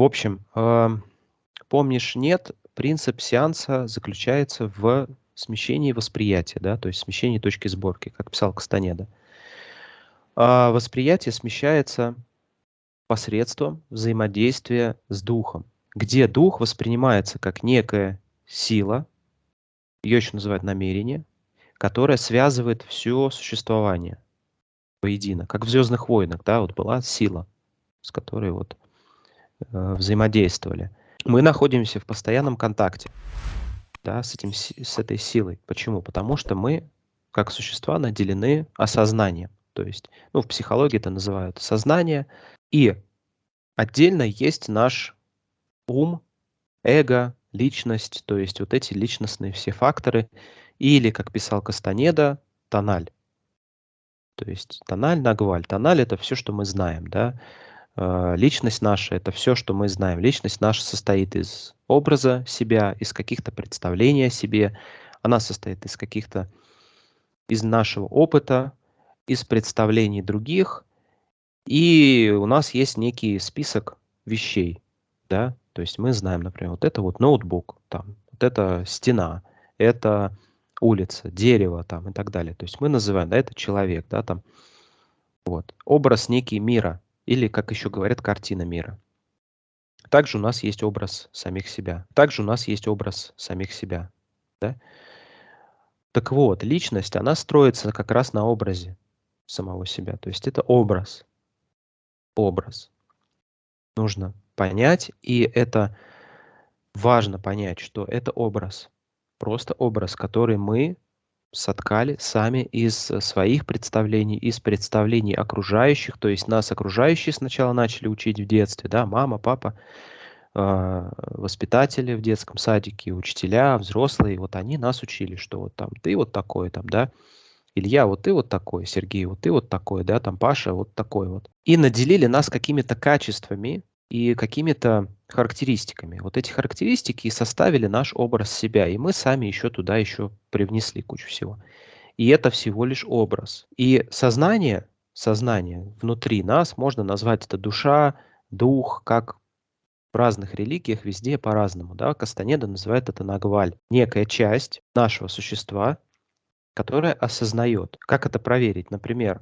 В общем, э, помнишь, нет, принцип сеанса заключается в смещении восприятия, да, то есть смещении точки сборки, как писал Кастанеда. А восприятие смещается посредством взаимодействия с духом, где дух воспринимается как некая сила, ее еще называют намерение, которая связывает все существование воедино, как в «Звездных войнах», да, вот была сила, с которой вот взаимодействовали. Мы находимся в постоянном контакте да, с, этим, с этой силой. Почему? Потому что мы, как существа, наделены осознанием. То есть, ну, в психологии это называют сознание. И отдельно есть наш ум, эго, личность, то есть вот эти личностные все факторы. Или, как писал Кастанеда, тональ. То есть тональ, нагваль. Тональ – это все, что мы знаем, да. Э, личность наша – это все, что мы знаем. Личность наша состоит из образа себя, из каких-то представлений о себе. Она состоит из каких-то, из нашего опыта, из представлений других. И у нас есть некий список вещей, да, то есть мы знаем, например, вот это вот ноутбук, там, вот это стена, это улица, дерево там и так далее. То есть мы называем, да, это человек, да, там, вот, образ некий мира, или, как еще говорят, картина мира. Также у нас есть образ самих себя. Также у нас есть образ самих себя. Да? Так вот, личность, она строится как раз на образе самого себя. То есть это образ. Образ. Нужно понять, и это важно понять, что это образ. Просто образ, который мы соткали сами из э, своих представлений, из представлений окружающих, то есть нас окружающие сначала начали учить в детстве, да, мама, папа, э, воспитатели в детском садике, учителя, взрослые, вот они нас учили, что вот там ты вот такой, там, да, Илья, вот ты вот такой, Сергей, вот ты вот такой, да, там Паша вот такой вот. И наделили нас какими-то качествами, и какими-то характеристиками. Вот эти характеристики и составили наш образ себя, и мы сами еще туда еще привнесли кучу всего. И это всего лишь образ. И сознание, сознание внутри нас можно назвать это душа, дух, как в разных религиях везде по-разному. Да? Кастанеда называет это нагваль. Некая часть нашего существа, которая осознает. Как это проверить? Например,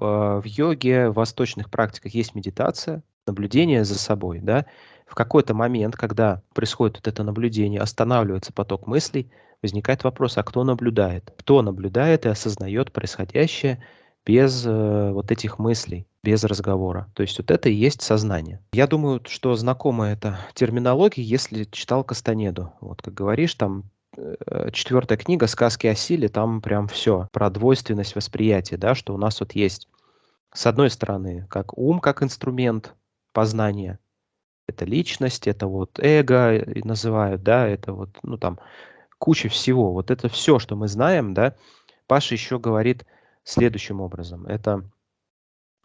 э, в йоге, в восточных практиках есть медитация, наблюдение за собой, да, в какой-то момент, когда происходит вот это наблюдение, останавливается поток мыслей, возникает вопрос, а кто наблюдает? Кто наблюдает и осознает происходящее без э, вот этих мыслей, без разговора? То есть вот это и есть сознание. Я думаю, что знакома эта терминология, если читал Кастанеду. Вот как говоришь, там э, четвертая книга «Сказки о силе», там прям все про двойственность восприятия, да, что у нас вот есть с одной стороны, как ум, как инструмент, познания. Это личность, это вот эго называют, да, это вот, ну там, куча всего. Вот это все, что мы знаем, да. Паша еще говорит следующим образом. Это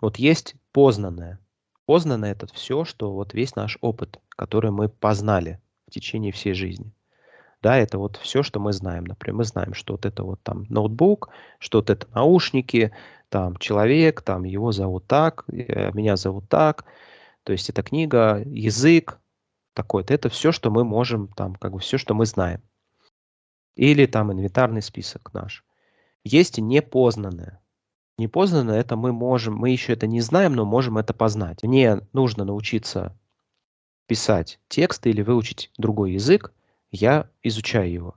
вот есть познанное. Познанное это все, что вот весь наш опыт, который мы познали в течение всей жизни. Да, это вот все, что мы знаем. Например, мы знаем, что вот это вот там ноутбук, что вот это наушники, там человек, там его зовут так, э, меня зовут так, то есть эта книга, язык такой-то, это все, что мы можем, там, как бы все, что мы знаем. Или там инвентарный список наш. Есть непознанное. Непознанное это мы можем, мы еще это не знаем, но можем это познать. Мне нужно научиться писать тексты или выучить другой язык, я изучаю его.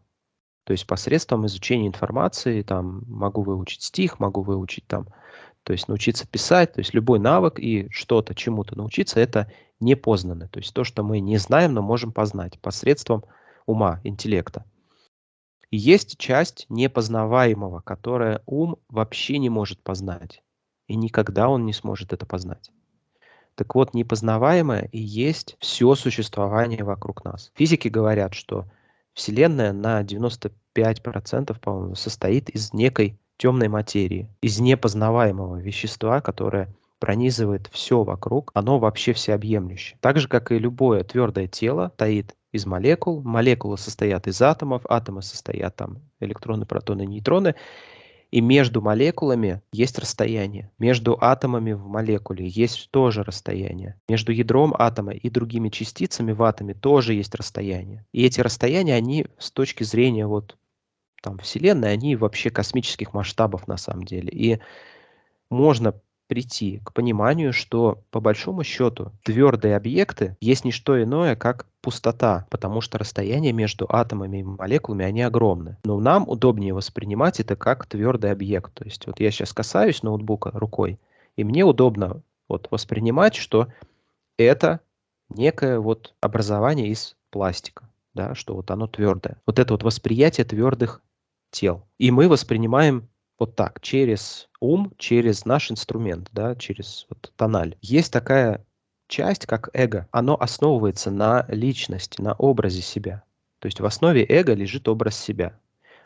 То есть посредством изучения информации там могу выучить стих, могу выучить там то есть научиться писать, то есть любой навык и что-то, чему-то научиться, это непознанное. То есть то, что мы не знаем, но можем познать посредством ума, интеллекта. И есть часть непознаваемого, которая ум вообще не может познать. И никогда он не сможет это познать. Так вот, непознаваемое и есть все существование вокруг нас. Физики говорят, что Вселенная на 95% по-моему, состоит из некой темной материи, из непознаваемого вещества, которое пронизывает все вокруг, оно вообще всеобъемлющее. Так же, как и любое твердое тело, стоит из молекул, молекулы состоят из атомов, атомы состоят там электроны, протоны, нейтроны, И между молекулами есть расстояние. Между атомами в молекуле есть тоже расстояние. Между ядром атома и другими частицами в атоме тоже есть расстояние. И эти расстояния, они с точки зрения вот там Вселенной, они вообще космических масштабов на самом деле. И можно прийти к пониманию, что по большому счету твердые объекты есть не что иное, как пустота, потому что расстояние между атомами и молекулами, они огромны. Но нам удобнее воспринимать это как твердый объект. То есть вот я сейчас касаюсь ноутбука рукой, и мне удобно вот воспринимать, что это некое вот образование из пластика, да, что вот оно твердое. Вот это вот восприятие твердых тел. И мы воспринимаем вот так, через ум, через наш инструмент, да, через вот тональ. Есть такая часть, как эго. Оно основывается на личности, на образе себя. То есть в основе эго лежит образ себя.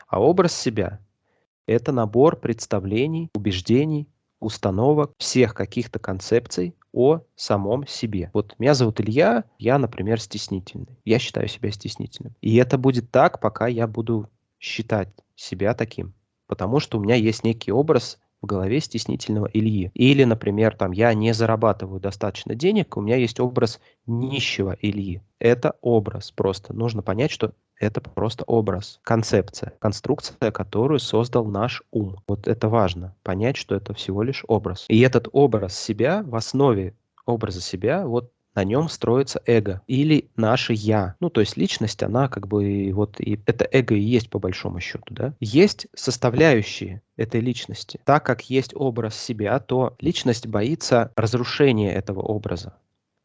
А образ себя – это набор представлений, убеждений, установок, всех каких-то концепций о самом себе. Вот меня зовут Илья, я, например, стеснительный. Я считаю себя стеснительным. И это будет так, пока я буду считать себя таким потому что у меня есть некий образ в голове стеснительного Ильи. Или, например, там я не зарабатываю достаточно денег, у меня есть образ нищего Ильи. Это образ просто. Нужно понять, что это просто образ, концепция, конструкция, которую создал наш ум. Вот это важно, понять, что это всего лишь образ. И этот образ себя в основе образа себя, вот на нем строится эго или наше я. Ну, то есть личность, она как бы вот и это эго и есть по большому счету, да. Есть составляющие этой личности. Так как есть образ себя, то личность боится разрушения этого образа.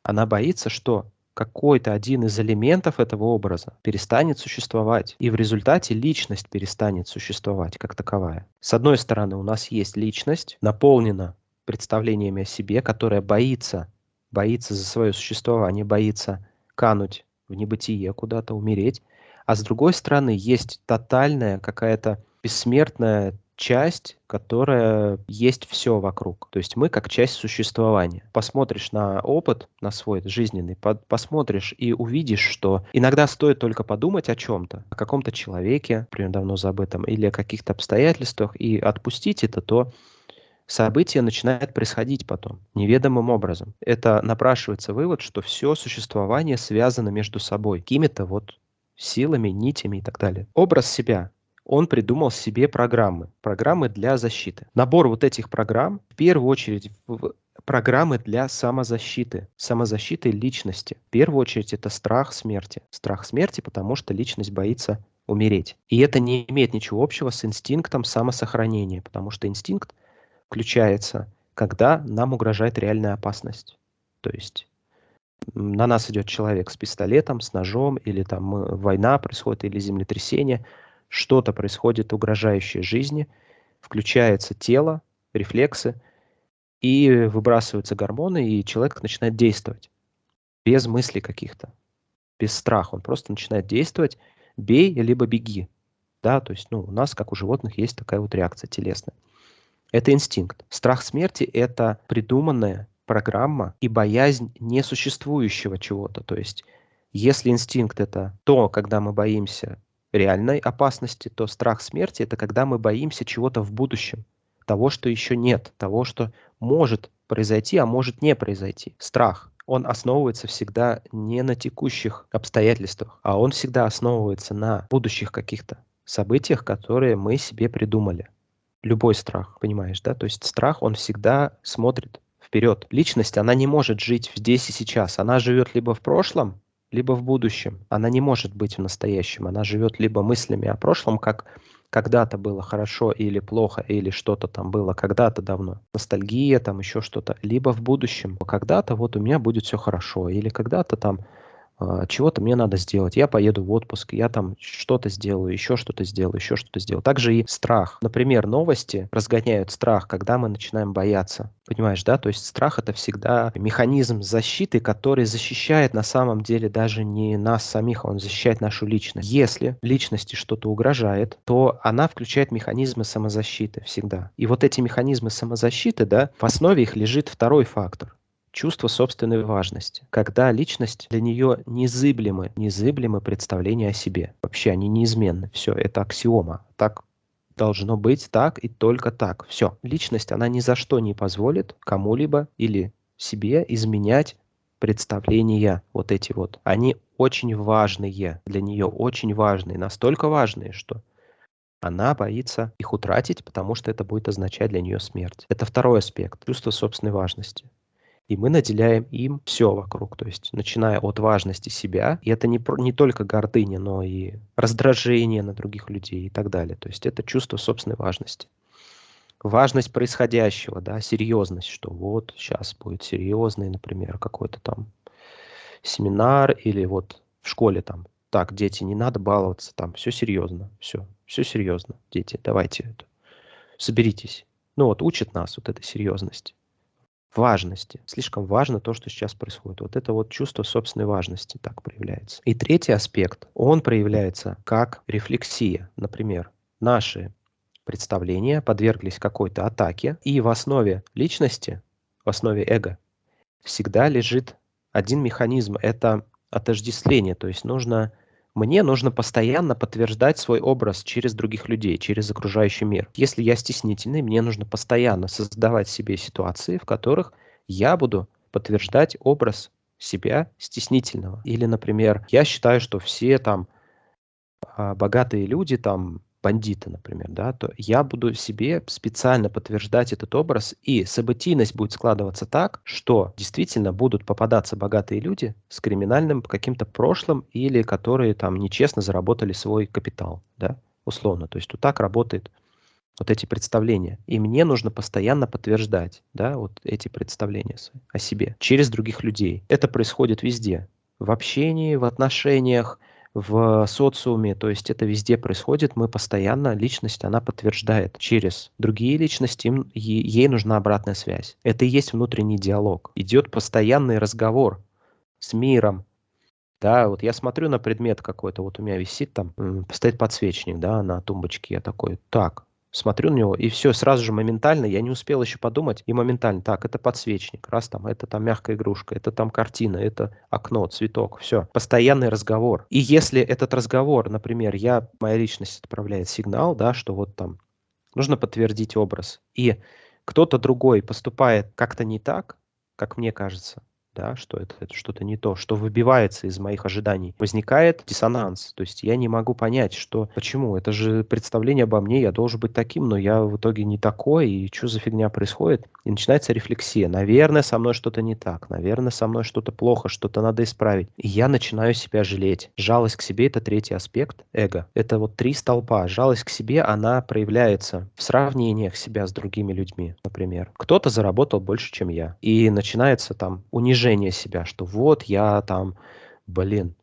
Она боится, что какой-то один из элементов этого образа перестанет существовать, и в результате личность перестанет существовать как таковая. С одной стороны, у нас есть личность, наполнена представлениями о себе, которая боится боится за свое существование, боится кануть в небытие, куда-то умереть. А с другой стороны, есть тотальная какая-то бессмертная часть, которая есть все вокруг. То есть мы как часть существования. Посмотришь на опыт, на свой жизненный, по посмотришь и увидишь, что иногда стоит только подумать о чем-то, о каком-то человеке, например, давно забытом, или о каких-то обстоятельствах, и отпустить это, то событие начинает происходить потом, неведомым образом. Это напрашивается вывод, что все существование связано между собой, какими-то вот силами, нитями и так далее. Образ себя. Он придумал себе программы, программы для защиты. Набор вот этих программ, в первую очередь, в программы для самозащиты, самозащиты личности. В первую очередь это страх смерти. Страх смерти, потому что личность боится умереть. И это не имеет ничего общего с инстинктом самосохранения, потому что инстинкт – включается, когда нам угрожает реальная опасность. То есть на нас идет человек с пистолетом, с ножом, или там война происходит, или землетрясение, что-то происходит угрожающее жизни, включается тело, рефлексы, и выбрасываются гормоны, и человек начинает действовать без мыслей каких-то, без страха. Он просто начинает действовать, бей, либо беги. Да, то есть ну, у нас, как у животных, есть такая вот реакция телесная. Это инстинкт. Страх смерти – это придуманная программа и боязнь несуществующего чего-то. То есть, если инстинкт – это то, когда мы боимся реальной опасности, то страх смерти – это когда мы боимся чего-то в будущем, того, что еще нет, того, что может произойти, а может не произойти. Страх. Он основывается всегда не на текущих обстоятельствах, а он всегда основывается на будущих каких-то событиях, которые мы себе придумали любой страх, понимаешь, да? То есть страх, он всегда смотрит вперед. Личность, она не может жить здесь и сейчас. Она живет либо в прошлом, либо в будущем. Она не может быть в настоящем. Она живет либо мыслями о прошлом, как когда-то было хорошо или плохо, или что-то там было когда-то давно. Ностальгия, там еще что-то. Либо в будущем. Когда-то вот у меня будет все хорошо. Или когда-то там чего-то мне надо сделать. Я поеду в отпуск, я там что-то сделаю, еще что-то сделаю, еще что-то сделаю. Также и страх. Например, новости разгоняют страх, когда мы начинаем бояться. Понимаешь, да? То есть страх это всегда механизм защиты, который защищает на самом деле даже не нас самих, а он защищает нашу личность. Если личности что-то угрожает, то она включает механизмы самозащиты всегда. И вот эти механизмы самозащиты, да, в основе их лежит второй фактор чувство собственной важности, когда личность для нее незыблемы, незыблемы представления о себе. Вообще они неизменны. Все, это аксиома. Так должно быть так и только так. Все. Личность, она ни за что не позволит кому-либо или себе изменять представления вот эти вот. Они очень важные для нее, очень важные, настолько важные, что она боится их утратить, потому что это будет означать для нее смерть. Это второй аспект, чувство собственной важности и мы наделяем им все вокруг, то есть начиная от важности себя, и это не, не только гордыня, но и раздражение на других людей и так далее, то есть это чувство собственной важности. Важность происходящего, да, серьезность, что вот сейчас будет серьезный, например, какой-то там семинар или вот в школе там, так, дети, не надо баловаться, там все серьезно, все, все серьезно, дети, давайте это, соберитесь. Ну вот учит нас вот этой серьезности важности. Слишком важно то, что сейчас происходит. Вот это вот чувство собственной важности так проявляется. И третий аспект, он проявляется как рефлексия. Например, наши представления подверглись какой-то атаке, и в основе личности, в основе эго, всегда лежит один механизм – это отождествление. То есть нужно мне нужно постоянно подтверждать свой образ через других людей, через окружающий мир. Если я стеснительный, мне нужно постоянно создавать себе ситуации, в которых я буду подтверждать образ себя стеснительного. Или, например, я считаю, что все там а, богатые люди там бандита, например, да, то я буду себе специально подтверждать этот образ, и событийность будет складываться так, что действительно будут попадаться богатые люди с криминальным каким-то прошлым или которые там нечестно заработали свой капитал, да, условно. То есть вот так работает вот эти представления. И мне нужно постоянно подтверждать, да, вот эти представления о себе через других людей. Это происходит везде. В общении, в отношениях, в социуме, то есть это везде происходит, мы постоянно, личность, она подтверждает через другие личности, им, ей нужна обратная связь. Это и есть внутренний диалог. Идет постоянный разговор с миром, да, вот я смотрю на предмет какой-то, вот у меня висит там, стоит подсвечник, да, на тумбочке, я такой, так, смотрю на него, и все, сразу же моментально, я не успел еще подумать, и моментально, так, это подсвечник, раз там, это там мягкая игрушка, это там картина, это окно, цветок, все. Постоянный разговор. И если этот разговор, например, я, моя личность отправляет сигнал, да, что вот там нужно подтвердить образ, и кто-то другой поступает как-то не так, как мне кажется, да, что это, это что-то не то, что выбивается из моих ожиданий. Возникает диссонанс, то есть я не могу понять, что почему, это же представление обо мне, я должен быть таким, но я в итоге не такой, и что за фигня происходит? И начинается рефлексия. Наверное, со мной что-то не так, наверное, со мной что-то плохо, что-то надо исправить. И я начинаю себя жалеть. Жалость к себе – это третий аспект эго. Это вот три столпа. Жалость к себе, она проявляется в сравнениях себя с другими людьми, например. Кто-то заработал больше, чем я. И начинается там унижение унижение себя, что вот я там, блин,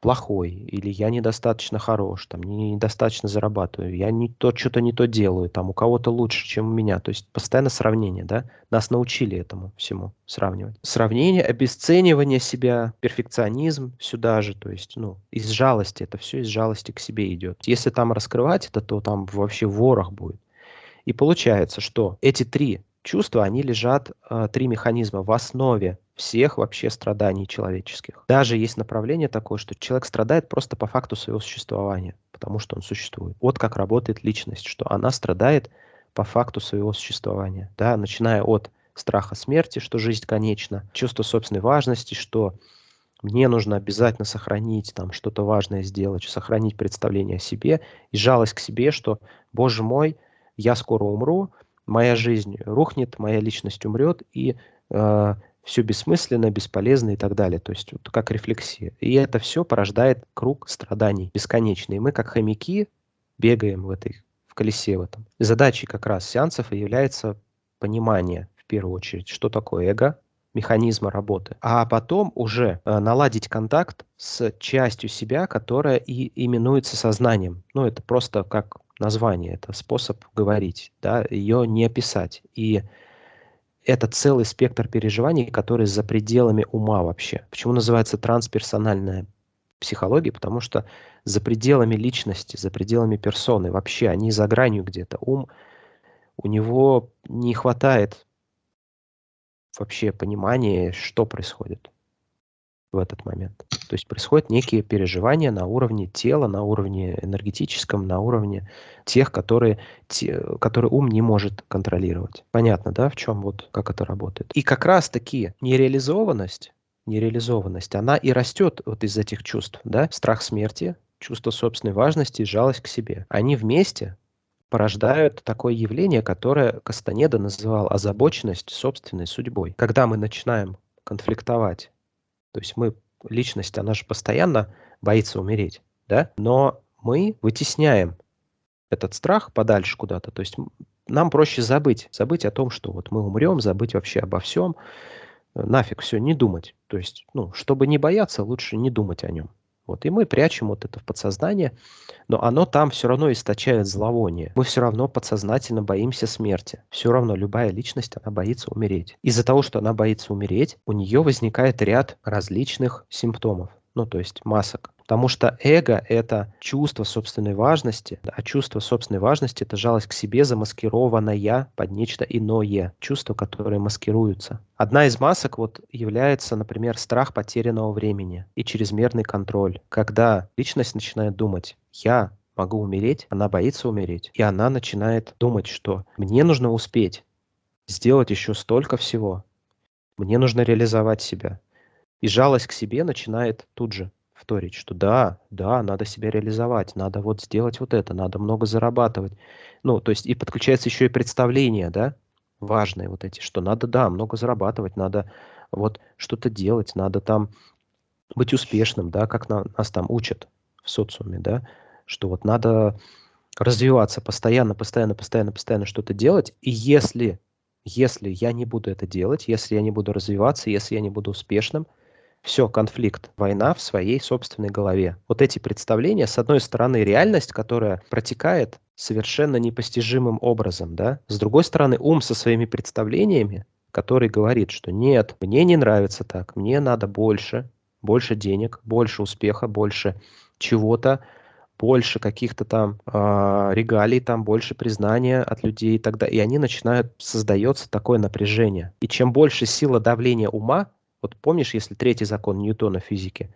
плохой, или я недостаточно хорош, там, не, недостаточно зарабатываю, я не то, что-то не то делаю, там, у кого-то лучше, чем у меня. То есть постоянно сравнение, да? Нас научили этому всему сравнивать. Сравнение, обесценивание себя, перфекционизм сюда же, то есть, ну, из жалости, это все из жалости к себе идет. Если там раскрывать это, то там вообще ворох будет. И получается, что эти три чувства, они лежат, э, три механизма в основе всех вообще страданий человеческих. Даже есть направление такое, что человек страдает просто по факту своего существования, потому что он существует. Вот как работает личность, что она страдает по факту своего существования, да, начиная от страха смерти, что жизнь конечна, чувство собственной важности, что мне нужно обязательно сохранить там что-то важное сделать, сохранить представление о себе и жалость к себе, что, боже мой, я скоро умру, моя жизнь рухнет, моя личность умрет, и э, все бессмысленно, бесполезно и так далее. То есть вот как рефлексия. И это все порождает круг страданий бесконечный. И мы как хомяки бегаем в этой в колесе в этом. Задачей как раз сеансов является понимание в первую очередь, что такое эго, механизма работы, а потом уже э, наладить контакт с частью себя, которая и именуется сознанием. Ну, это просто как название, это способ говорить, да, ее не описать. И это целый спектр переживаний, который за пределами ума вообще. Почему называется трансперсональная психология? Потому что за пределами личности, за пределами персоны, вообще они за гранью где-то. Ум, у него не хватает вообще понимания, что происходит в этот момент. То есть происходят некие переживания на уровне тела, на уровне энергетическом, на уровне тех, которые, те, которые ум не может контролировать. Понятно, да, в чем вот как это работает? И как раз-таки нереализованность, нереализованность, она и растет вот из этих чувств, да, страх смерти, чувство собственной важности и жалость к себе. Они вместе порождают такое явление, которое Кастанеда называл озабоченность собственной судьбой. Когда мы начинаем конфликтовать, то есть мы, личность, она же постоянно боится умереть, да, но мы вытесняем этот страх подальше куда-то, то есть нам проще забыть, забыть о том, что вот мы умрем, забыть вообще обо всем, нафиг все, не думать. То есть, ну, чтобы не бояться, лучше не думать о нем. Вот, и мы прячем вот это в подсознание, но оно там все равно источает зловоние. Мы все равно подсознательно боимся смерти. Все равно любая личность, она боится умереть. Из-за того, что она боится умереть, у нее возникает ряд различных симптомов, ну то есть масок. Потому что эго — это чувство собственной важности, а чувство собственной важности — это жалость к себе, замаскированная под нечто иное, чувство, которое маскируется. Одна из масок вот является, например, страх потерянного времени и чрезмерный контроль. Когда личность начинает думать «я могу умереть», она боится умереть, и она начинает думать, что «мне нужно успеть сделать еще столько всего, мне нужно реализовать себя». И жалость к себе начинает тут же вторить, что да, да, надо себя реализовать, надо вот сделать вот это, надо много зарабатывать. Ну, то есть и подключается еще и представление, да, важные вот эти, что надо, да, много зарабатывать, надо вот что-то делать, надо там быть успешным, да, как на, нас там учат в социуме, да, что вот надо развиваться постоянно, постоянно, постоянно, постоянно что-то делать, и если, если я не буду это делать, если я не буду развиваться, если я не буду успешным, все, конфликт, война в своей собственной голове. Вот эти представления, с одной стороны, реальность, которая протекает совершенно непостижимым образом, да, с другой стороны, ум со своими представлениями, который говорит, что нет, мне не нравится так, мне надо больше, больше денег, больше успеха, больше чего-то, больше каких-то там э, регалий, там больше признания от людей и далее. И они начинают, создается такое напряжение. И чем больше сила давления ума, вот помнишь, если третий закон Ньютона физики,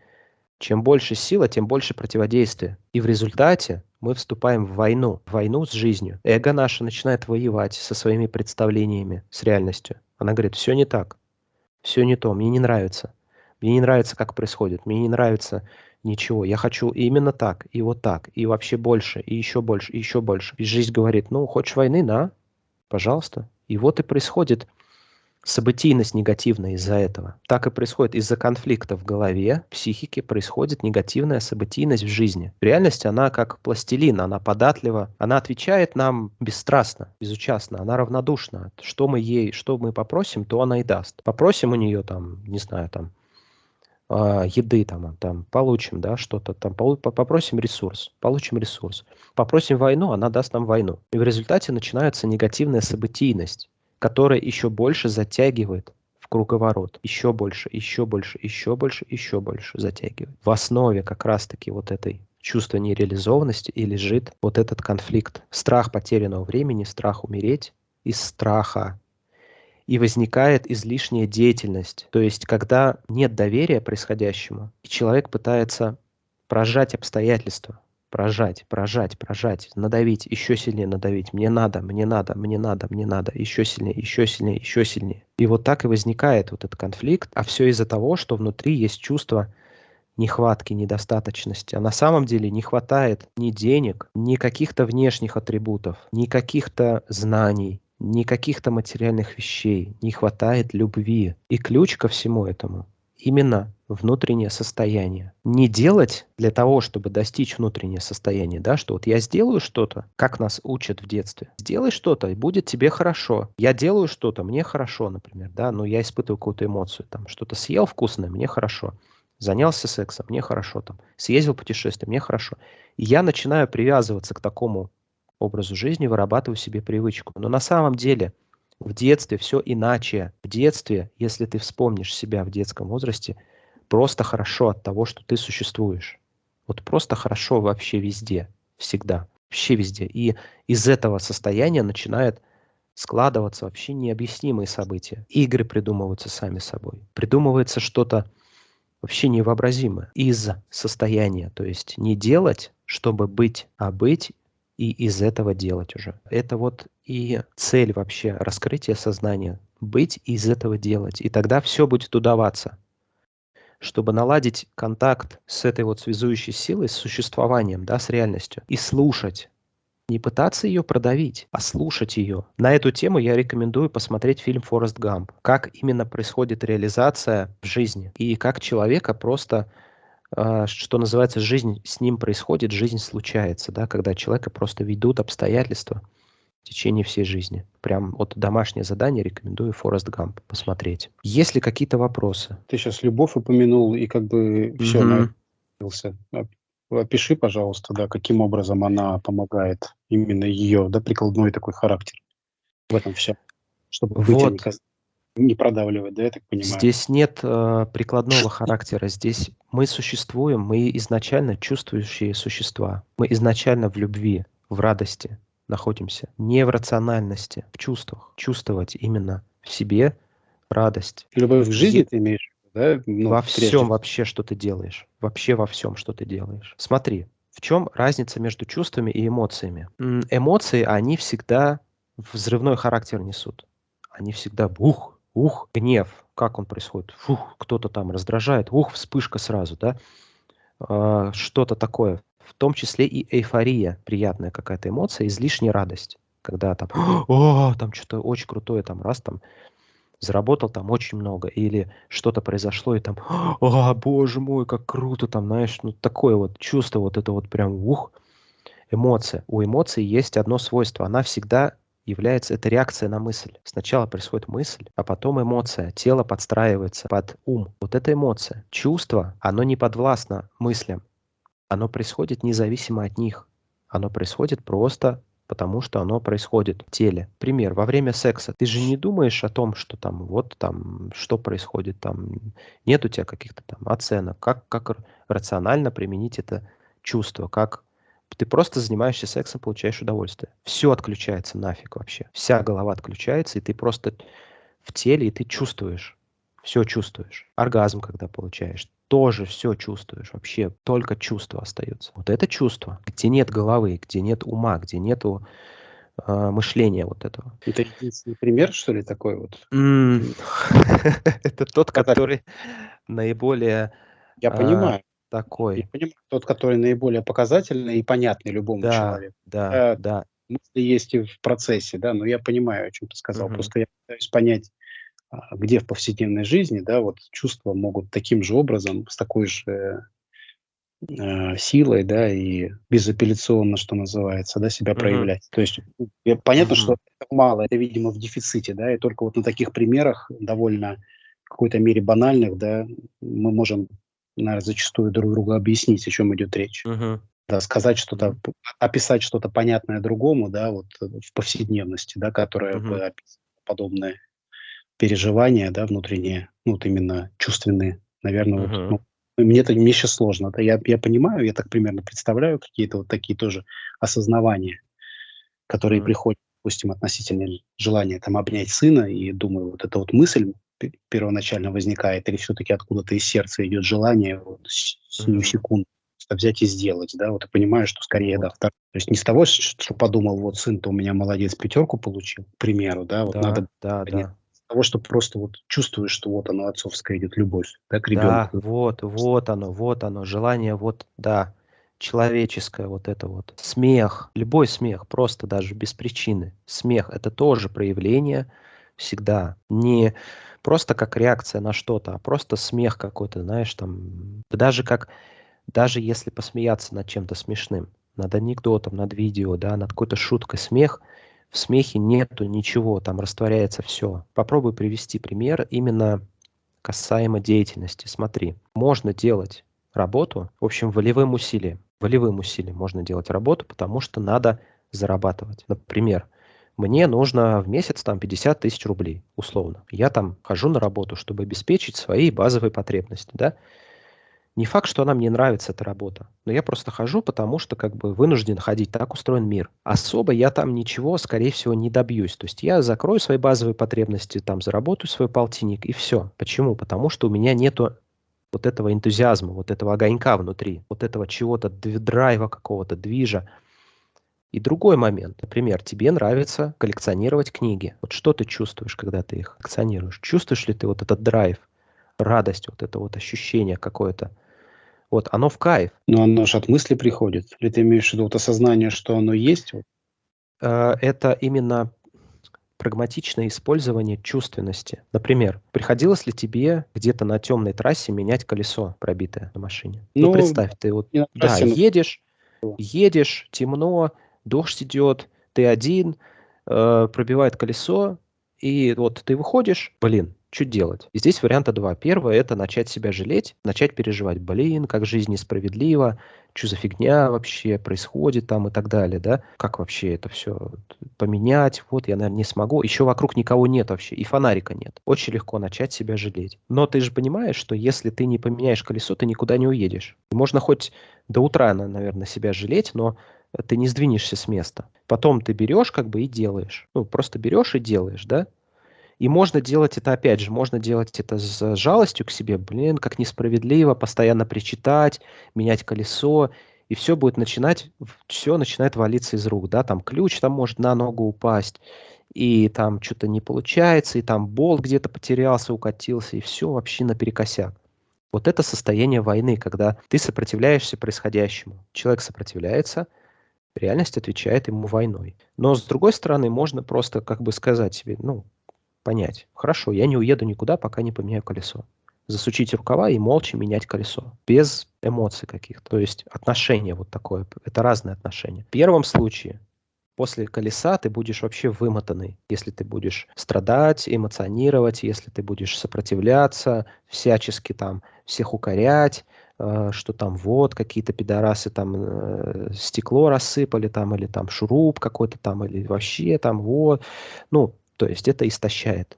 чем больше сила, тем больше противодействия. И в результате мы вступаем в войну, в войну с жизнью. Эго наше начинает воевать со своими представлениями, с реальностью. Она говорит, все не так, все не то, мне не нравится. Мне не нравится, как происходит, мне не нравится ничего. Я хочу именно так, и вот так, и вообще больше, и еще больше, и еще больше. И жизнь говорит, ну, хочешь войны, на, пожалуйста. И вот и происходит событийность негативная из-за этого. Так и происходит из-за конфликта в голове, в психике происходит негативная событийность в жизни. В реальности она как пластилин, она податлива, она отвечает нам бесстрастно, безучастно, она равнодушна. Что мы ей, что мы попросим, то она и даст. Попросим у нее там, не знаю, там, а, еды там, там получим, да, что-то там, попросим ресурс, получим ресурс. Попросим войну, она даст нам войну. И в результате начинается негативная событийность которая еще больше затягивает в круговорот. Еще больше, еще больше, еще больше, еще больше затягивает. В основе как раз-таки вот этой чувства нереализованности и лежит вот этот конфликт. Страх потерянного времени, страх умереть из страха. И возникает излишняя деятельность. То есть, когда нет доверия происходящему, и человек пытается прожать обстоятельства, прожать, прожать, прожать, надавить, еще сильнее надавить. Мне надо, мне надо, мне надо, мне надо, еще сильнее, еще сильнее, еще сильнее. И вот так и возникает вот этот конфликт, а все из-за того, что внутри есть чувство нехватки, недостаточности. А на самом деле не хватает ни денег, ни каких-то внешних атрибутов, ни каких-то знаний, ни каких-то материальных вещей. Не хватает любви. И ключ ко всему этому именно внутреннее состояние. Не делать для того, чтобы достичь внутреннее состояние, да, что вот я сделаю что-то, как нас учат в детстве. Сделай что-то, и будет тебе хорошо. Я делаю что-то, мне хорошо, например, да, но я испытываю какую-то эмоцию, там, что-то съел вкусное, мне хорошо. Занялся сексом, мне хорошо, там, съездил путешествие, мне хорошо. И я начинаю привязываться к такому образу жизни, вырабатываю себе привычку. Но на самом деле в детстве все иначе. В детстве, если ты вспомнишь себя в детском возрасте, просто хорошо от того, что ты существуешь. Вот просто хорошо вообще везде, всегда, вообще везде. И из этого состояния начинает складываться вообще необъяснимые события. Игры придумываются сами собой. Придумывается что-то вообще невообразимы из состояния. То есть не делать, чтобы быть, а быть и из этого делать уже. Это вот и цель вообще раскрытия сознания. Быть и из этого делать. И тогда все будет удаваться. Чтобы наладить контакт с этой вот связующей силой, с существованием, да, с реальностью, и слушать, не пытаться ее продавить, а слушать ее. На эту тему я рекомендую посмотреть фильм «Форест Гамп». Как именно происходит реализация в жизни. И как человека просто а, что называется, жизнь с ним происходит, жизнь случается, да, когда человека просто ведут обстоятельства в течение всей жизни. Прям вот домашнее задание рекомендую Форест Гамп посмотреть. Есть ли какие-то вопросы? Ты сейчас любовь упомянул, и как бы все mm-hmm. Опиши, пожалуйста, да, каким образом она помогает именно ее, да, прикладной такой характер в этом все, чтобы вот. быть не продавливать, да, я так понимаю? Здесь нет э, прикладного характера. Здесь мы существуем, мы изначально чувствующие существа. Мы изначально в любви, в радости находимся. Не в рациональности, в чувствах. Чувствовать именно в себе радость. Любовь в жизни ты имеешь? Да? Ну, во прежде. всем вообще, что ты делаешь. Вообще во всем, что ты делаешь. Смотри, в чем разница между чувствами и эмоциями? Эмоции, они всегда взрывной характер несут. Они всегда бух, ух, гнев, как он происходит, фух, кто-то там раздражает, ух, вспышка сразу, да, а, что-то такое, в том числе и эйфория, приятная какая-то эмоция, излишняя радость, когда там, о, там что-то очень крутое, там раз там заработал там очень много, или что-то произошло, и там, о, боже мой, как круто, там, знаешь, ну такое вот чувство, вот это вот прям, ух, эмоция. У эмоций есть одно свойство, она всегда является это реакция на мысль. Сначала происходит мысль, а потом эмоция. Тело подстраивается под ум. Вот это эмоция. Чувство, оно не подвластно мыслям. Оно происходит независимо от них. Оно происходит просто потому что оно происходит в теле. Пример, во время секса ты же не думаешь о том, что там вот там, что происходит там, нет у тебя каких-то там оценок, как, как рационально применить это чувство, как ты просто занимаешься сексом, получаешь удовольствие. Все отключается нафиг вообще. Вся голова отключается, и ты просто в теле, и ты чувствуешь. Все чувствуешь. Оргазм, когда получаешь, тоже все чувствуешь. Вообще только чувства остаются. Вот это чувство, где нет головы, где нет ума, где нету э, мышления вот этого. Это единственный пример, что ли, такой вот? Это тот, который наиболее... Я понимаю такой. Я понимаю, тот, который наиболее показательный и понятный любому да, человеку. Да, да. Мысли есть и в процессе, да, но я понимаю, о чем ты сказал. Просто я пытаюсь понять, а, где в повседневной жизни, да, вот чувства могут таким же образом, с такой же э, силой, да, и безапелляционно, что называется, да, себя uh проявлять. То есть я, понятно, uh что это мало, это, видимо, в дефиците, да, и только вот на таких примерах довольно в какой-то мере банальных, да, мы можем наверное, зачастую друг другу объяснить, о чем идет речь. Угу. Да, сказать что-то, описать что-то понятное другому, да, вот э, в повседневности, да, которое угу. бы подобное переживания, да, внутренние, ну, вот именно чувственные, наверное, угу. вот, ну, мне это мне сейчас сложно. Да, я, я понимаю, я так примерно представляю какие-то вот такие тоже осознавания, которые угу. приходят, допустим, относительно желания там обнять сына, и думаю, вот эта вот мысль первоначально возникает, или все-таки откуда-то из сердца идет желание вот, сию mm-hmm. секунду взять и сделать, да, вот и понимаю, что скорее, да, втор... то есть не с того, что подумал, вот сын-то у меня молодец, пятерку получил, к примеру, да, вот да, надо, да, нет, да. Того, что просто вот чувствуешь, что вот оно отцовская идет любовь, да, к ребенку. Да, вот, вот оно, вот оно, желание, вот, да, человеческое вот это вот. Смех, любой смех, просто даже без причины. Смех – это тоже проявление всегда не просто как реакция на что-то, а просто смех какой-то, знаешь, там, даже как, даже если посмеяться над чем-то смешным, над анекдотом, над видео, да, над какой-то шуткой, смех, в смехе нету ничего, там растворяется все. Попробуй привести пример именно касаемо деятельности. Смотри, можно делать работу, в общем, волевым усилием. Волевым усилием можно делать работу, потому что надо зарабатывать. Например, мне нужно в месяц там 50 тысяч рублей, условно. Я там хожу на работу, чтобы обеспечить свои базовые потребности, да. Не факт, что она мне нравится, эта работа, но я просто хожу, потому что как бы вынужден ходить, так устроен мир. Особо я там ничего, скорее всего, не добьюсь. То есть я закрою свои базовые потребности, там заработаю свой полтинник и все. Почему? Потому что у меня нету вот этого энтузиазма, вот этого огонька внутри, вот этого чего-то, драйва какого-то, движа. И другой момент, например, тебе нравится коллекционировать книги. Вот что ты чувствуешь, когда ты их коллекционируешь? Чувствуешь ли ты вот этот драйв, радость, вот это вот ощущение какое-то? Вот, оно в кайф. Но оно же от мысли приходит. Или ты имеешь в виду вот осознание, что оно есть? Э, это именно прагматичное использование чувственности. Например, приходилось ли тебе где-то на темной трассе менять колесо пробитое на машине? Ну, ну представь, ты вот да, едешь, едешь, темно, дождь идет, ты один, э, пробивает колесо, и вот ты выходишь, блин, что делать? И здесь варианта два. Первое – это начать себя жалеть, начать переживать. Блин, как жизнь несправедлива, что за фигня вообще происходит там и так далее, да? Как вообще это все поменять? Вот, я, наверное, не смогу. Еще вокруг никого нет вообще, и фонарика нет. Очень легко начать себя жалеть. Но ты же понимаешь, что если ты не поменяешь колесо, ты никуда не уедешь. Можно хоть до утра, наверное, себя жалеть, но ты не сдвинешься с места. Потом ты берешь как бы и делаешь. Ну, просто берешь и делаешь, да? И можно делать это, опять же, можно делать это с жалостью к себе. Блин, как несправедливо, постоянно причитать, менять колесо. И все будет начинать, все начинает валиться из рук, да, там ключ там может на ногу упасть, и там что-то не получается, и там болт где-то потерялся, укатился, и все вообще наперекосяк. Вот это состояние войны, когда ты сопротивляешься происходящему. Человек сопротивляется, реальность отвечает ему войной. Но с другой стороны, можно просто как бы сказать себе, ну, понять. Хорошо, я не уеду никуда, пока не поменяю колесо. Засучить рукава и молча менять колесо. Без эмоций каких-то. То есть отношение вот такое. Это разные отношения. В первом случае после колеса ты будешь вообще вымотанный. Если ты будешь страдать, эмоционировать, если ты будешь сопротивляться, всячески там всех укорять, э, что там вот какие-то пидорасы там э, стекло рассыпали там или там шуруп какой-то там или вообще там вот. Ну, то есть это истощает.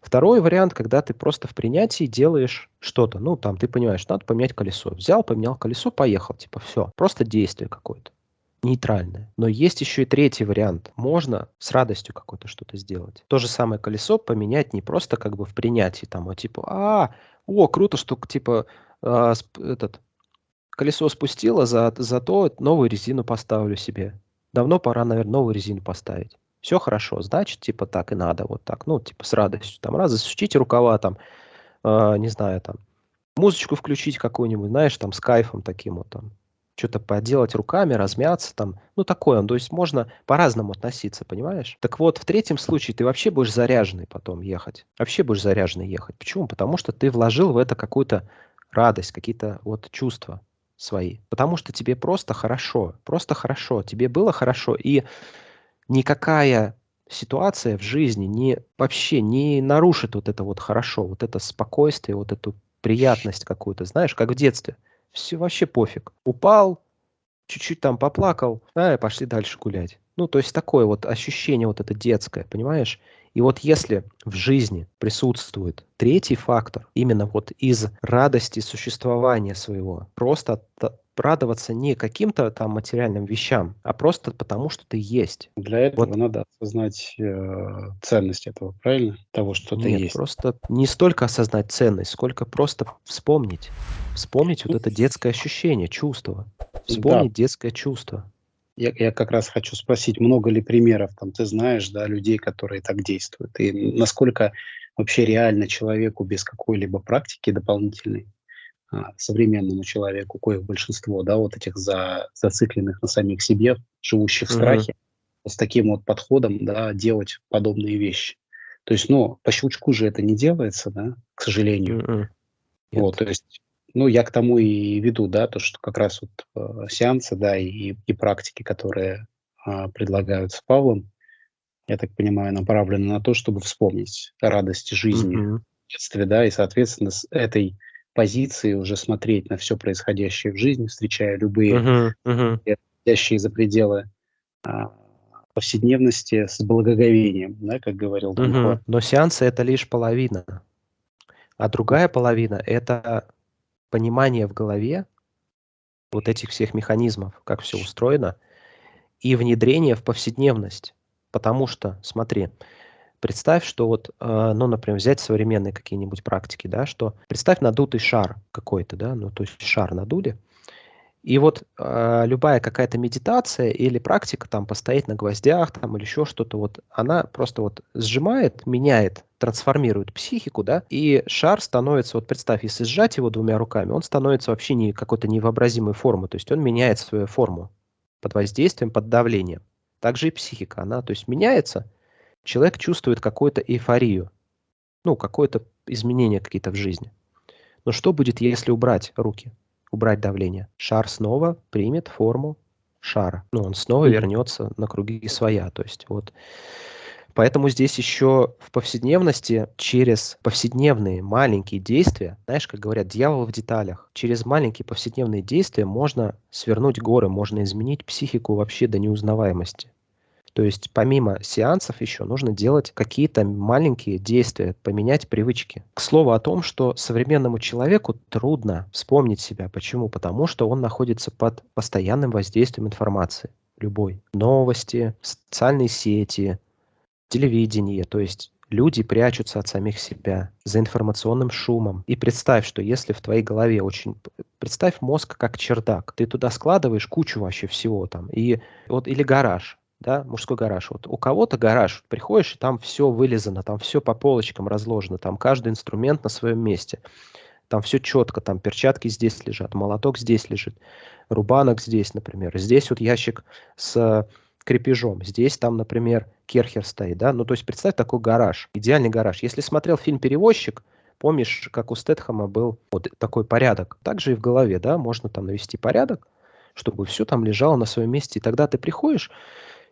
Второй вариант, когда ты просто в принятии делаешь что-то. Ну, там, ты понимаешь, надо поменять колесо. Взял, поменял колесо, поехал. Типа, все. Просто действие какое-то. Нейтральное. Но есть еще и третий вариант. Можно с радостью какое-то что-то сделать. То же самое колесо поменять не просто как бы в принятии. Там, а типа, а, о, круто, что типа а, этот колесо спустило, за, зато новую резину поставлю себе. Давно пора, наверное, новую резину поставить. Все хорошо, значит, типа так и надо, вот так, ну, типа с радостью, там, раз, засучите рукава, там, э, не знаю, там, музычку включить какую-нибудь, знаешь, там, с кайфом таким вот, там, что-то поделать руками, размяться, там, ну, такое, то есть можно по-разному относиться, понимаешь? Так вот, в третьем случае ты вообще будешь заряженный потом ехать, вообще будешь заряженный ехать. Почему? Потому что ты вложил в это какую-то радость, какие-то вот чувства свои, потому что тебе просто хорошо, просто хорошо, тебе было хорошо, и никакая ситуация в жизни не вообще не нарушит вот это вот хорошо, вот это спокойствие, вот эту приятность какую-то, знаешь, как в детстве. Все вообще пофиг. Упал, чуть-чуть там поплакал, а, пошли дальше гулять. Ну, то есть такое вот ощущение вот это детское, понимаешь? И вот если в жизни присутствует третий фактор, именно вот из радости существования своего, просто радоваться не каким-то там материальным вещам, а просто потому, что ты есть. Для этого вот. надо осознать э, ценность этого, правильно? Того, что ты Нет, есть. просто не столько осознать ценность, сколько просто вспомнить. Вспомнить вот это детское ощущение, чувство. Вспомнить да. детское чувство. Я, я как раз хочу спросить, много ли примеров там ты знаешь, да, людей, которые так действуют, и насколько вообще реально человеку без какой-либо практики дополнительной а, современному человеку, коих большинство, да, вот этих за, зацикленных на самих себе, живущих в страхе, mm-hmm. с таким вот подходом, да, делать подобные вещи. То есть, ну, по щелчку же это не делается, да, к сожалению. Mm-hmm. Вот, то есть, ну, я к тому и веду, да, то, что как раз вот э, сеансы, да, и, и практики, которые э, предлагаются Павлом, я так понимаю, направлены на то, чтобы вспомнить радость жизни mm-hmm. в детстве, да, и, соответственно, с этой позиции уже смотреть на все происходящее в жизни, встречая любые uh-huh, uh-huh. за пределы а, повседневности с благоговением, да, как говорил Дон uh-huh. Но сеансы это лишь половина, а другая половина это понимание в голове вот этих всех механизмов, как все устроено, и внедрение в повседневность. Потому что, смотри, Представь, что вот, э, ну, например, взять современные какие-нибудь практики, да, что представь надутый шар какой-то, да, ну, то есть шар надули, и вот э, любая какая-то медитация или практика, там, постоять на гвоздях, там, или еще что-то, вот, она просто вот сжимает, меняет, трансформирует психику, да, и шар становится, вот представь, если сжать его двумя руками, он становится вообще не какой-то невообразимой формы, то есть он меняет свою форму под воздействием, под давлением. Также и психика, она, то есть меняется, человек чувствует какую-то эйфорию, ну, какое-то изменение какие-то в жизни. Но что будет, если убрать руки? Убрать давление. Шар снова примет форму шара. Ну, он снова вернется на круги своя. То есть вот Поэтому здесь еще в повседневности через повседневные маленькие действия, знаешь, как говорят, дьявол в деталях, через маленькие повседневные действия можно свернуть горы, можно изменить психику вообще до неузнаваемости. То есть помимо сеансов еще нужно делать какие-то маленькие действия, поменять привычки. К слову о том, что современному человеку трудно вспомнить себя. Почему? Потому что он находится под постоянным воздействием информации. Любой. Новости, социальные сети, телевидение. То есть люди прячутся от самих себя за информационным шумом. И представь, что если в твоей голове очень... Представь мозг как чердак. Ты туда складываешь кучу вообще всего там. И вот или гараж да, мужской гараж. Вот у кого-то гараж, приходишь, и там все вылезано, там все по полочкам разложено, там каждый инструмент на своем месте. Там все четко, там перчатки здесь лежат, молоток здесь лежит, рубанок здесь, например. Здесь вот ящик с крепежом. Здесь там, например, керхер стоит, да. Ну, то есть представь такой гараж, идеальный гараж. Если смотрел фильм «Перевозчик», помнишь, как у Стэтхэма был вот такой порядок. Также и в голове, да, можно там навести порядок, чтобы все там лежало на своем месте. И тогда ты приходишь,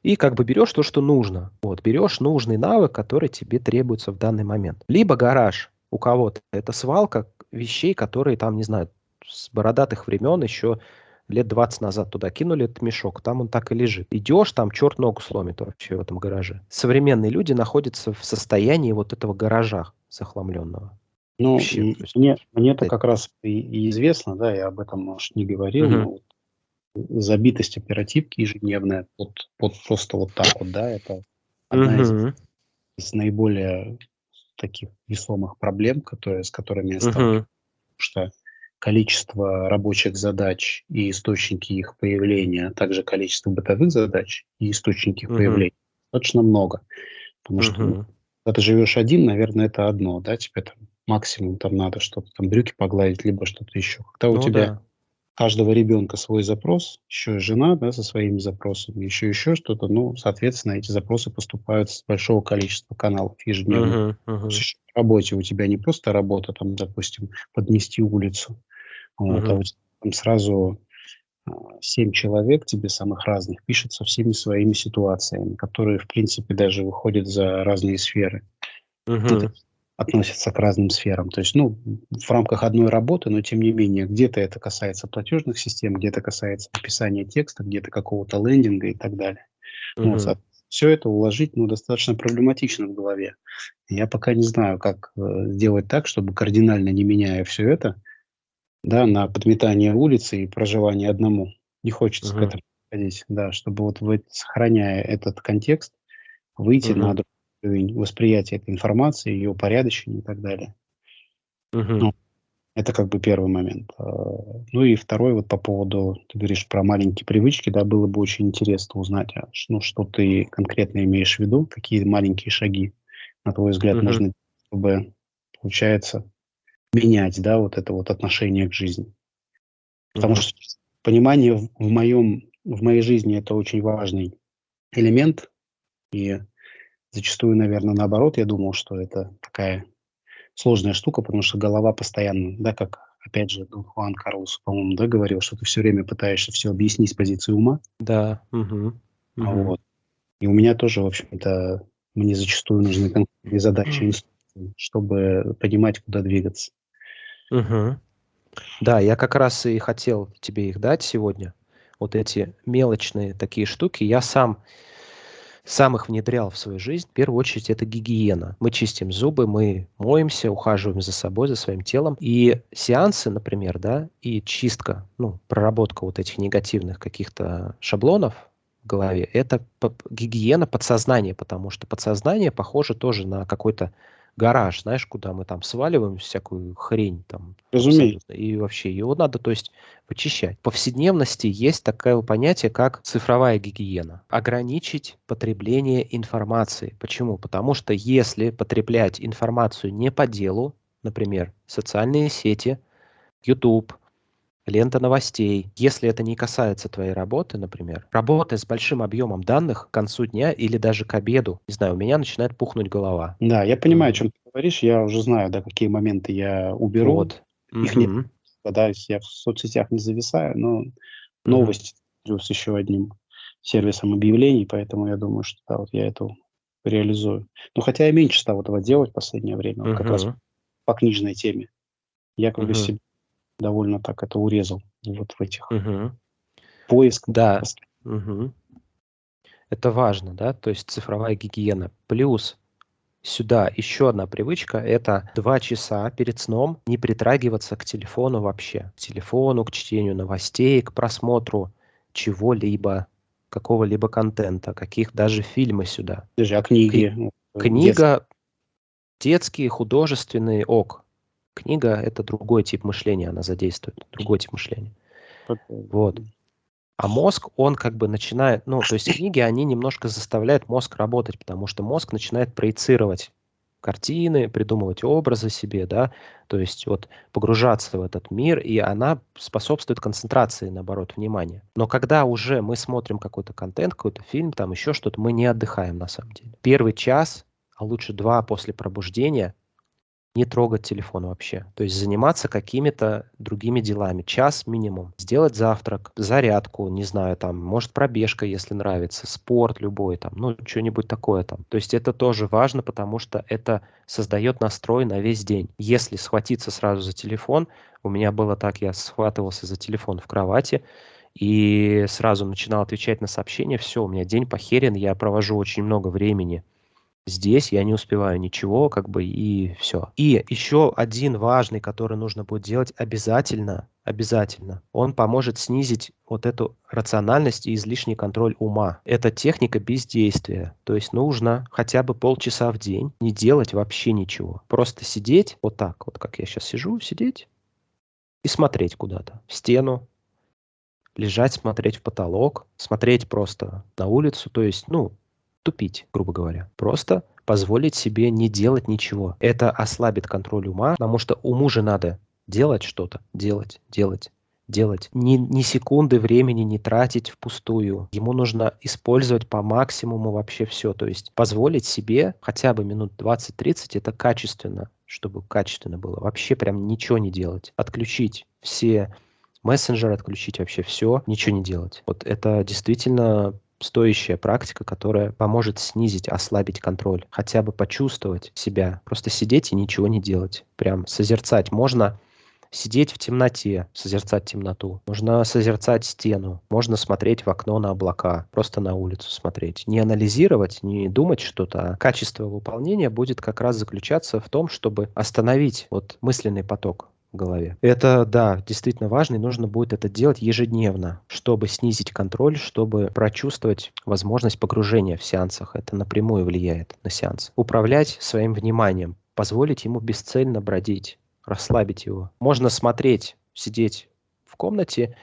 и как бы берешь то, что нужно. Вот, берешь нужный навык, который тебе требуется в данный момент. Либо гараж у кого-то, это свалка вещей, которые там, не знаю, с бородатых времен еще лет 20 назад туда кинули этот мешок, там он так и лежит. Идешь, там черт ногу сломит вообще в этом гараже. Современные люди находятся в состоянии вот этого гаража захламленного. Ну, Вообще, мне, мне-то как раз и, и известно, да, я об этом, может, не говорил, угу. но забитость оперативки ежедневная вот, вот просто вот так вот, да, это одна из, из наиболее таких весомых проблем, которые, с которыми я сталкиваюсь, потому что количество рабочих задач и источники их появления, а также количество бытовых задач и источники их появления достаточно много. Потому что ну, когда ты живешь один, наверное, это одно, да, тебе там максимум там надо что-то, там брюки погладить, либо что-то еще. Когда ну, у тебя да каждого ребенка свой запрос, еще и жена да, со своими запросами, еще еще что-то, ну, соответственно, эти запросы поступают с большого количества каналов ежедневно. Uh-huh, uh-huh. В работе у тебя не просто работа, там, допустим, подмести улицу, вот, uh-huh. а у тебя там сразу а, семь человек тебе самых разных пишут со всеми своими ситуациями, которые, в принципе, даже выходят за разные сферы. Uh-huh относятся к разным сферам. То есть, ну, в рамках одной работы, но тем не менее, где-то это касается платежных систем, где-то касается написания текста, где-то какого-то лендинга и так далее. Mm-hmm. Вот, все это уложить, ну, достаточно проблематично в голове. Я пока не знаю, как э, сделать так, чтобы кардинально не меняя все это, да, на подметание улицы и проживание одному. Не хочется mm-hmm. к этому ходить, да, чтобы вот вы, сохраняя этот контекст, выйти mm-hmm. на уровень восприятия этой информации, ее упорядочения и так далее. Угу. Ну, это как бы первый момент. А, ну и второй вот по поводу, ты говоришь про маленькие привычки, да, было бы очень интересно узнать, а, ну, что ты конкретно имеешь в виду, какие маленькие шаги, на твой взгляд, угу. можно, чтобы, получается, менять, да, вот это вот отношение к жизни. Потому угу. что понимание в, в моем, в моей жизни это очень важный элемент, и Зачастую, наверное, наоборот, я думал, что это такая сложная штука, потому что голова постоянно, да, как, опять же, Дон Хуан Карлос, по-моему, да, говорил, что ты все время пытаешься все объяснить с позиции ума. Да. Угу. А вот. И у меня тоже, в общем-то, мне зачастую нужны конкретные задачи, чтобы понимать, куда двигаться. Угу. Да, я как раз и хотел тебе их дать сегодня. Вот эти мелочные такие штуки. Я сам сам их внедрял в свою жизнь, в первую очередь это гигиена. Мы чистим зубы, мы моемся, ухаживаем за собой, за своим телом. И сеансы, например, да, и чистка, ну, проработка вот этих негативных каких-то шаблонов, голове, это гигиена подсознания, потому что подсознание похоже тоже на какой-то гараж, знаешь, куда мы там сваливаем всякую хрень там. Разумеется. И вообще его надо, то есть, вычищать. В повседневности есть такое понятие, как цифровая гигиена. Ограничить потребление информации. Почему? Потому что если потреблять информацию не по делу, например, социальные сети, YouTube, лента новостей. Если это не касается твоей работы, например, работая с большим объемом данных к концу дня или даже к обеду, не знаю, у меня начинает пухнуть голова. Да, я понимаю, о чем ты говоришь, я уже знаю, да, какие моменты я уберу. Вот. Их угу. нет, да, я в соцсетях не зависаю, но новости угу. с еще одним сервисом объявлений, поэтому я думаю, что да, вот я это реализую. Ну, хотя я меньше стал этого делать в последнее время, вот как раз по книжной теме. Я как бы себе довольно так это урезал вот в этих Мгм. поисках. Да. Мгм. Это важно, да, то есть цифровая гигиена. Плюс сюда еще одна привычка– это два часа перед сном не притрагиваться к телефону вообще. К телефону, к чтению новостей, к просмотру чего-либо, какого-либо контента, каких даже фильмы сюда. Даже а книги? ну, Книга, детские, художественные, ок. Книга — это другой тип мышления, она задействует, другой тип мышления. Вот. А мозг, он как бы начинает, ну, то есть книги, они немножко заставляют мозг работать, потому что мозг начинает проецировать картины, придумывать образы себе, да, то есть вот погружаться в этот мир, и она способствует концентрации, наоборот, внимания. Но когда уже мы смотрим какой-то контент, какой-то фильм, там еще что-то, мы не отдыхаем на самом деле. Первый час, а лучше два после пробуждения, не трогать телефон вообще. То есть заниматься какими-то другими делами. Час минимум. Сделать завтрак, зарядку, не знаю, там, может, пробежка, если нравится, спорт любой, там, ну, что-нибудь такое там. То есть это тоже важно, потому что это создает настрой на весь день. Если схватиться сразу за телефон, у меня было так, я схватывался за телефон в кровати, и сразу начинал отвечать на сообщения, все, у меня день похерен, я провожу очень много времени Здесь я не успеваю ничего, как бы, и все. И еще один важный, который нужно будет делать обязательно, обязательно. Он поможет снизить вот эту рациональность и излишний контроль ума. Это техника бездействия. То есть нужно хотя бы полчаса в день не делать вообще ничего. Просто сидеть вот так, вот как я сейчас сижу, сидеть и смотреть куда-то, в стену, лежать, смотреть в потолок, смотреть просто на улицу, то есть, ну, тупить, грубо говоря. Просто позволить себе не делать ничего. Это ослабит контроль ума, потому что уму же надо делать что-то, делать, делать, делать. Ни, ни секунды времени не тратить впустую. Ему нужно использовать по максимуму вообще все. То есть позволить себе хотя бы минут 20-30, это качественно, чтобы качественно было. Вообще прям ничего не делать. Отключить все мессенджеры, отключить вообще все, ничего не делать. Вот это действительно стоящая практика, которая поможет снизить, ослабить контроль, хотя бы почувствовать себя, просто сидеть и ничего не делать, прям созерцать. Можно сидеть в темноте, созерцать темноту. Можно созерцать стену, можно смотреть в окно на облака, просто на улицу смотреть. Не анализировать, не думать что-то, а качество выполнения будет как раз заключаться в том, чтобы остановить вот мысленный поток в голове. Это, да, действительно важно, и нужно будет это делать ежедневно, чтобы снизить контроль, чтобы прочувствовать возможность погружения в сеансах. Это напрямую влияет на сеанс. Управлять своим вниманием, позволить ему бесцельно бродить, расслабить его. Можно смотреть, сидеть в комнате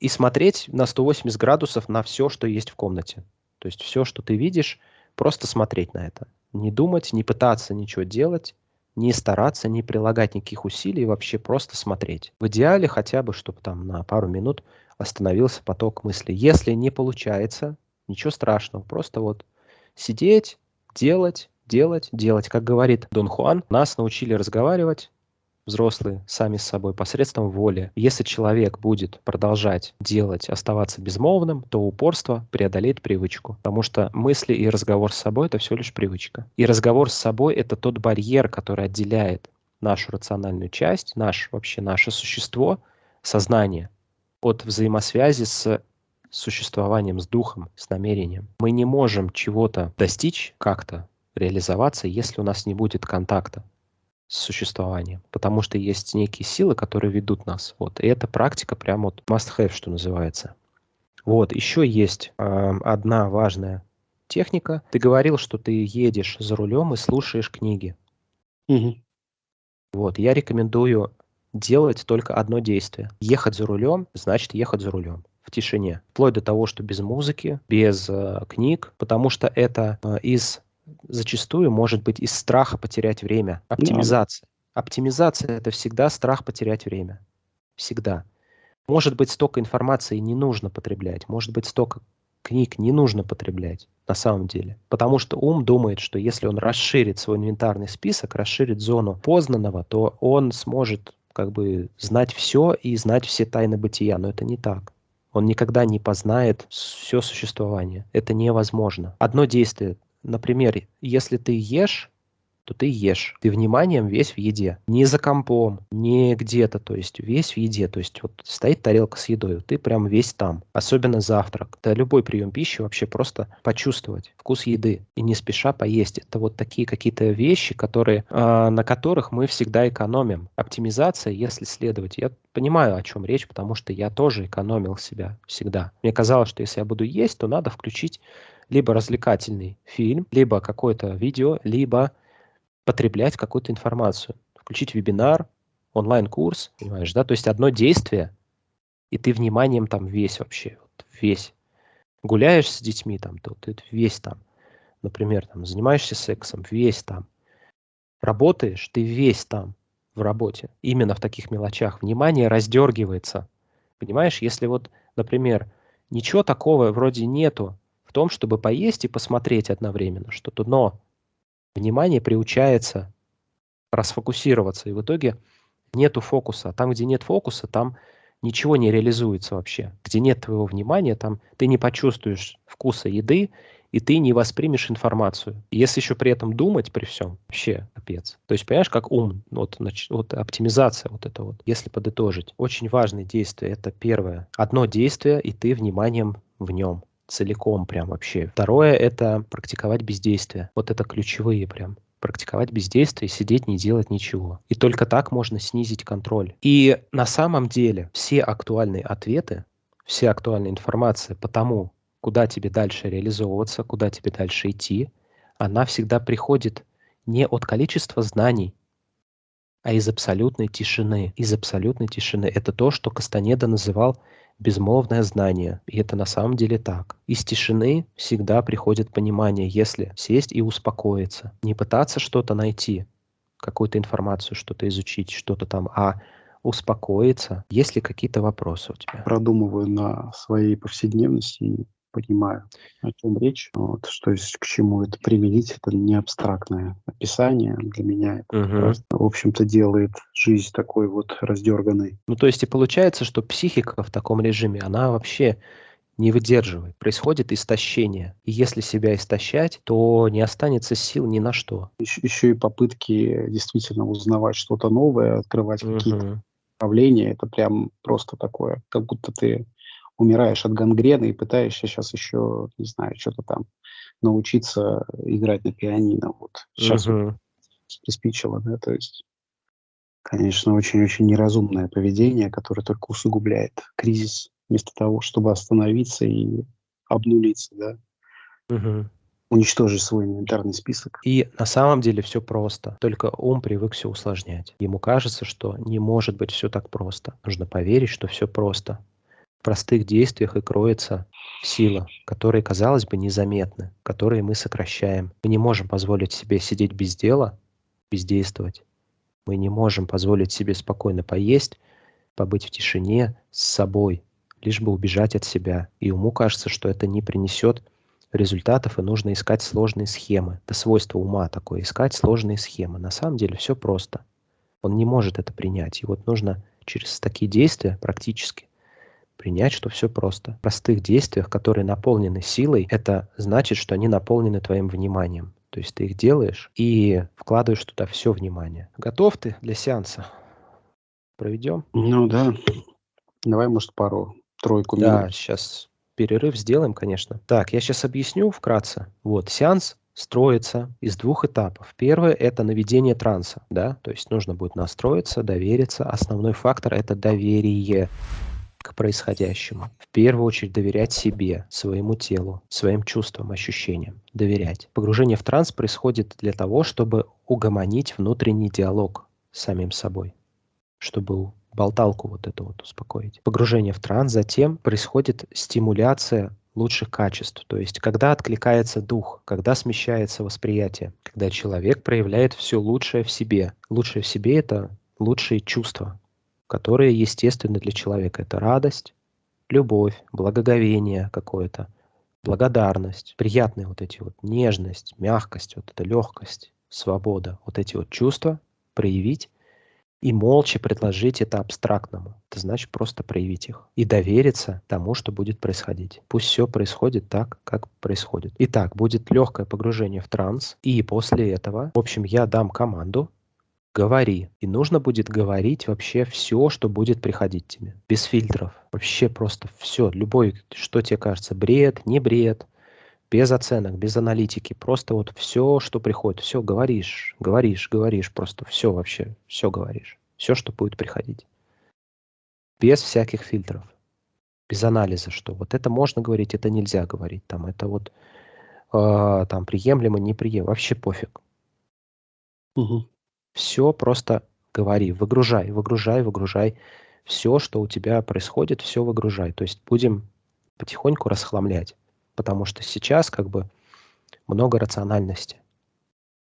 и смотреть на 180 градусов на все, что есть в комнате. То есть все, что ты видишь, просто смотреть на это. Не думать, не пытаться ничего делать, не стараться, не прилагать никаких усилий, вообще просто смотреть. В идеале хотя бы, чтобы там на пару минут остановился поток мыслей. Если не получается, ничего страшного, просто вот сидеть, делать, делать, делать. Как говорит Дон Хуан, нас научили разговаривать, взрослые сами с собой посредством воли. Если человек будет продолжать делать, оставаться безмолвным, то упорство преодолеет привычку. Потому что мысли и разговор с собой — это всего лишь привычка. И разговор с собой — это тот барьер, который отделяет нашу рациональную часть, наш, вообще наше существо, сознание от взаимосвязи с существованием, с духом, с намерением. Мы не можем чего-то достичь как-то, реализоваться, если у нас не будет контакта с существованием, потому что есть некие силы, которые ведут нас. Вот. И эта практика прям вот must have, что называется. Вот, еще есть э, одна важная техника. Ты говорил, что ты едешь за рулем и слушаешь книги. Угу. Вот, я рекомендую делать только одно действие. Ехать за рулем, значит ехать за рулем в тишине. Вплоть до того, что без музыки, без э, книг, потому что это э, из зачастую может быть из страха потерять время. Оптимизация. Оптимизация – это всегда страх потерять время. Всегда. Может быть, столько информации не нужно потреблять, может быть, столько книг не нужно потреблять на самом деле. Потому что ум думает, что если он расширит свой инвентарный список, расширит зону познанного, то он сможет как бы знать все и знать все тайны бытия. Но это не так. Он никогда не познает все существование. Это невозможно. Одно действие. Например, если ты ешь, то ты ешь. Ты вниманием весь в еде. Не за компом, не где-то, то есть весь в еде. То есть вот стоит тарелка с едой, ты прям весь там. Особенно завтрак. Это любой прием пищи вообще просто почувствовать вкус еды и не спеша поесть. Это вот такие какие-то вещи, которые, э, на которых мы всегда экономим. Оптимизация, если следовать. Я понимаю, о чем речь, потому что я тоже экономил себя всегда. Мне казалось, что если я буду есть, то надо включить либо развлекательный фильм, либо какое-то видео, либо потреблять какую-то информацию. Включить вебинар, онлайн-курс, понимаешь, да? То есть одно действие, и ты вниманием там весь вообще, вот весь. Гуляешь с детьми там, то ты весь там. Например, там, занимаешься сексом, весь там. Работаешь, ты весь там в работе. Именно в таких мелочах. Внимание раздергивается. Понимаешь, если вот, например, ничего такого вроде нету том, чтобы поесть и посмотреть одновременно что-то, но внимание приучается расфокусироваться, и в итоге нету фокуса. Там, где нет фокуса, там ничего не реализуется вообще. Где нет твоего внимания, там ты не почувствуешь вкуса еды, и ты не воспримешь информацию. если еще при этом думать при всем, вообще капец. То есть, понимаешь, как ум, вот, вот оптимизация вот это вот, если подытожить. Очень важное действие, это первое. Одно действие, и ты вниманием в нем целиком прям вообще. Второе – это практиковать бездействие. Вот это ключевые прям практиковать бездействие, сидеть, не делать ничего. И только так можно снизить контроль. И на самом деле все актуальные ответы, вся актуальная информация по тому, куда тебе дальше реализовываться, куда тебе дальше идти, она всегда приходит не от количества знаний, а из абсолютной тишины. Из абсолютной тишины. Это то, что Кастанеда называл безмолвное знание. И это на самом деле так. Из тишины всегда приходит понимание, если сесть и успокоиться. Не пытаться что-то найти, какую-то информацию, что-то изучить, что-то там, а успокоиться. Есть ли какие-то вопросы у тебя? Продумываю на своей повседневности понимаю, о чем речь, вот, что есть к чему это применить, это не абстрактное описание. Для меня это угу. просто, в общем-то, делает жизнь такой вот раздерганной. Ну, то есть и получается, что психика в таком режиме, она вообще не выдерживает. Происходит истощение. И если себя истощать, то не останется сил ни на что. Еще, еще и попытки действительно узнавать что-то новое, открывать угу. какие-то направления, это прям просто такое, как будто ты умираешь от гангрены и пытаешься сейчас еще, не знаю, что-то там научиться играть на пианино. Вот сейчас uh-huh. вот приспичило, да, то есть, конечно, очень-очень неразумное поведение, которое только усугубляет кризис, вместо того, чтобы остановиться и обнулиться, да. Uh-huh уничтожить свой инвентарный список. И на самом деле все просто. Только ум привык все усложнять. Ему кажется, что не может быть все так просто. Нужно поверить, что все просто простых действиях и кроется сила, которые, казалось бы, незаметны, которые мы сокращаем. Мы не можем позволить себе сидеть без дела, бездействовать. Мы не можем позволить себе спокойно поесть, побыть в тишине с собой, лишь бы убежать от себя. И уму кажется, что это не принесет результатов, и нужно искать сложные схемы. Это свойство ума такое, искать сложные схемы. На самом деле все просто. Он не может это принять. И вот нужно через такие действия практически принять, что все просто. В простых действиях, которые наполнены силой, это значит, что они наполнены твоим вниманием. То есть ты их делаешь и вкладываешь туда все внимание. Готов ты для сеанса? Проведем? Ну да. Давай, может, пару, тройку минут. Да, сейчас перерыв сделаем, конечно. Так, я сейчас объясню вкратце. Вот, сеанс строится из двух этапов. Первое – это наведение транса, да, то есть нужно будет настроиться, довериться. Основной фактор – это доверие к происходящему. В первую очередь доверять себе, своему телу, своим чувствам, ощущениям. Доверять. Погружение в транс происходит для того, чтобы угомонить внутренний диалог с самим собой, чтобы болталку вот эту вот успокоить. Погружение в транс, затем происходит стимуляция лучших качеств. То есть, когда откликается дух, когда смещается восприятие, когда человек проявляет все лучшее в себе. Лучшее в себе — это лучшие чувства, которые естественны для человека. Это радость, любовь, благоговение какое-то, благодарность, приятные вот эти вот нежность, мягкость, вот эта легкость, свобода, вот эти вот чувства проявить и молча предложить это абстрактному. Это значит просто проявить их и довериться тому, что будет происходить. Пусть все происходит так, как происходит. Итак, будет легкое погружение в транс, и после этого, в общем, я дам команду, говори. И нужно будет говорить вообще все, что будет приходить тебе. Без фильтров. Вообще просто все. Любой, что тебе кажется, бред, не бред, без оценок, без аналитики. Просто вот все, что приходит, все говоришь, говоришь, говоришь. Просто все вообще, все говоришь. Все, что будет приходить. Без всяких фильтров. Без анализа, что вот это можно говорить, это нельзя говорить. Там это вот э, там приемлемо, неприемлемо. Вообще пофиг. Угу. Все просто говори, выгружай, выгружай, выгружай. Все, что у тебя происходит, все выгружай. То есть будем потихоньку расхламлять. Потому что сейчас как бы много рациональности.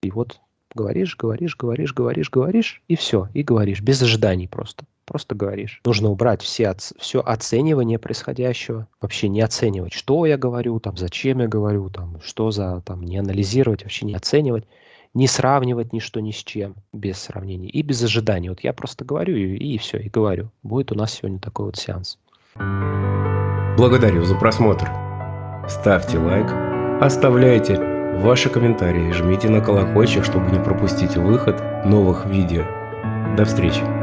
И вот говоришь, говоришь, говоришь, говоришь, говоришь, и все, и говоришь, без ожиданий просто. Просто говоришь. Нужно убрать все, все оценивание происходящего, вообще не оценивать, что я говорю, там, зачем я говорю, там, что за, там, не анализировать, вообще не оценивать не сравнивать ничто ни с чем, без сравнений и без ожиданий. Вот я просто говорю и, и все, и говорю. Будет у нас сегодня такой вот сеанс. Благодарю за просмотр. Ставьте лайк, оставляйте ваши комментарии, жмите на колокольчик, чтобы не пропустить выход новых видео. До встречи!